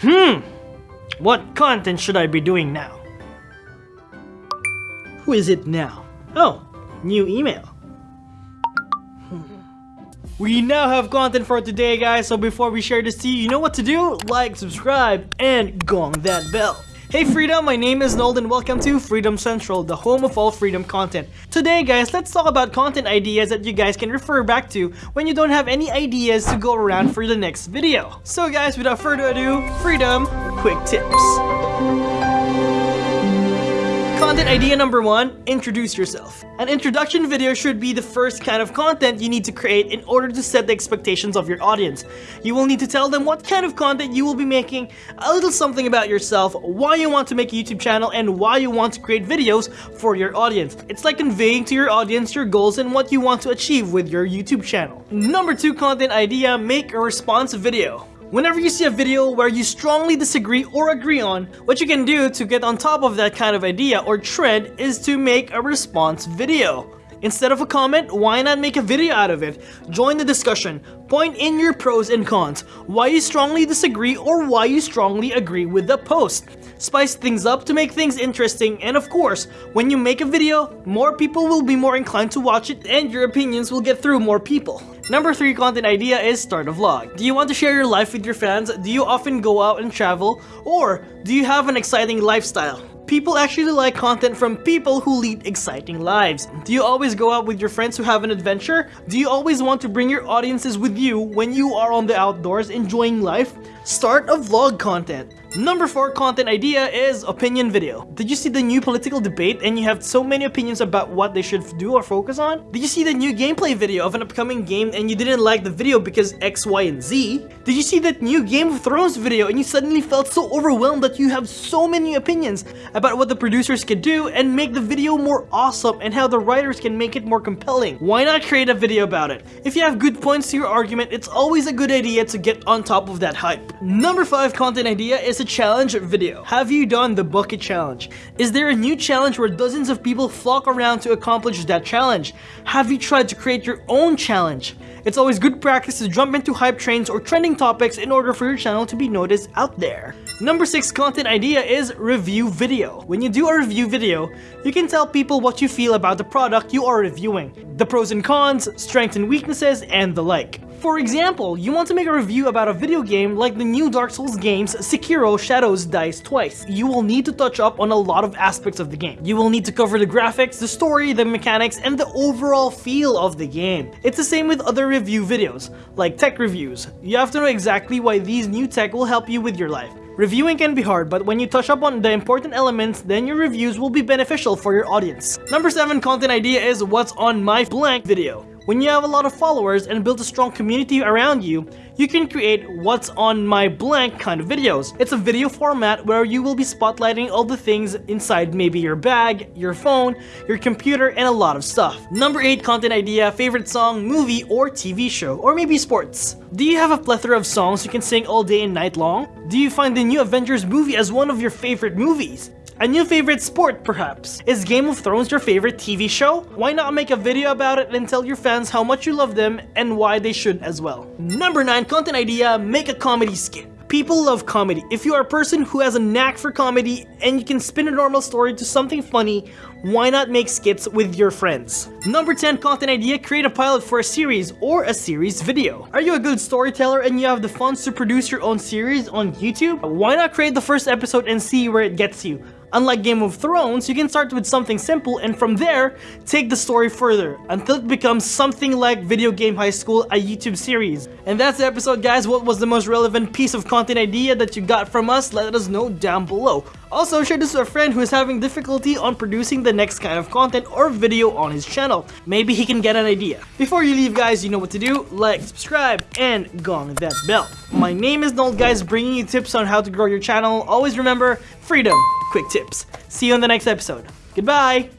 Hmm, what content should I be doing now? Who is it now? Oh, new email. We now have content for today guys, so before we share this to you, you know what to do? Like, subscribe, and gong that bell. Hey Freedom, my name is Nold and welcome to Freedom Central, the home of all freedom content. Today guys, let's talk about content ideas that you guys can refer back to when you don't have any ideas to go around for the next video. So guys, without further ado, Freedom Quick Tips. Content idea number one, introduce yourself. An introduction video should be the first kind of content you need to create in order to set the expectations of your audience. You will need to tell them what kind of content you will be making, a little something about yourself, why you want to make a YouTube channel, and why you want to create videos for your audience. It's like conveying to your audience your goals and what you want to achieve with your YouTube channel. Number two content idea, make a response video. Whenever you see a video where you strongly disagree or agree on, what you can do to get on top of that kind of idea or trend is to make a response video. Instead of a comment, why not make a video out of it? Join the discussion, point in your pros and cons, why you strongly disagree or why you strongly agree with the post. Spice things up to make things interesting and of course, when you make a video, more people will be more inclined to watch it and your opinions will get through more people. Number 3 content idea is start a vlog. Do you want to share your life with your fans? Do you often go out and travel? Or do you have an exciting lifestyle? People actually like content from people who lead exciting lives. Do you always go out with your friends who have an adventure? Do you always want to bring your audiences with you when you are on the outdoors enjoying life? Start a vlog content. Number 4 content idea is opinion video. Did you see the new political debate and you have so many opinions about what they should do or focus on? Did you see the new gameplay video of an upcoming game and you didn't like the video because X, Y, and Z? Did you see that new Game of Thrones video and you suddenly felt so overwhelmed that you have so many opinions about what the producers could do and make the video more awesome and how the writers can make it more compelling? Why not create a video about it? If you have good points to your argument, it's always a good idea to get on top of that hype. Number 5 content idea is a challenge video. Have you done the bucket challenge? Is there a new challenge where dozens of people flock around to accomplish that challenge? Have you tried to create your own challenge? It's always good practice to jump into hype trains or trending topics in order for your channel to be noticed out there. Number 6 content idea is review video. When you do a review video, you can tell people what you feel about the product you are reviewing, the pros and cons, strengths and weaknesses, and the like. For example, you want to make a review about a video game like the new Dark Souls games Sekiro Shadows Dies Twice. You will need to touch up on a lot of aspects of the game. You will need to cover the graphics, the story, the mechanics, and the overall feel of the game. It's the same with other review videos, like tech reviews. You have to know exactly why these new tech will help you with your life. Reviewing can be hard, but when you touch up on the important elements, then your reviews will be beneficial for your audience. Number 7 content idea is what's on my blank video. When you have a lot of followers and build a strong community around you, you can create what's on my blank kind of videos. It's a video format where you will be spotlighting all the things inside maybe your bag, your phone, your computer, and a lot of stuff. Number 8 content idea, favorite song, movie, or TV show, or maybe sports. Do you have a plethora of songs you can sing all day and night long? Do you find the new Avengers movie as one of your favorite movies? A new favorite sport, perhaps? Is Game of Thrones your favorite TV show? Why not make a video about it and tell your fans how much you love them and why they should as well? Number 9 content idea, make a comedy skit. People love comedy. If you are a person who has a knack for comedy and you can spin a normal story to something funny, why not make skits with your friends? Number 10 content idea, create a pilot for a series or a series video. Are you a good storyteller and you have the funds to produce your own series on YouTube? Why not create the first episode and see where it gets you? Unlike Game of Thrones, you can start with something simple and from there, take the story further until it becomes something like Video Game High School, a YouTube series. And that's the episode guys, what was the most relevant piece of content idea that you got from us? Let us know down below. Also, share this with a friend who is having difficulty on producing the next kind of content or video on his channel. Maybe he can get an idea. Before you leave guys, you know what to do. Like, subscribe, and gong that bell. My name is Nold guys, bringing you tips on how to grow your channel. Always remember, freedom quick tips. See you in the next episode. Goodbye!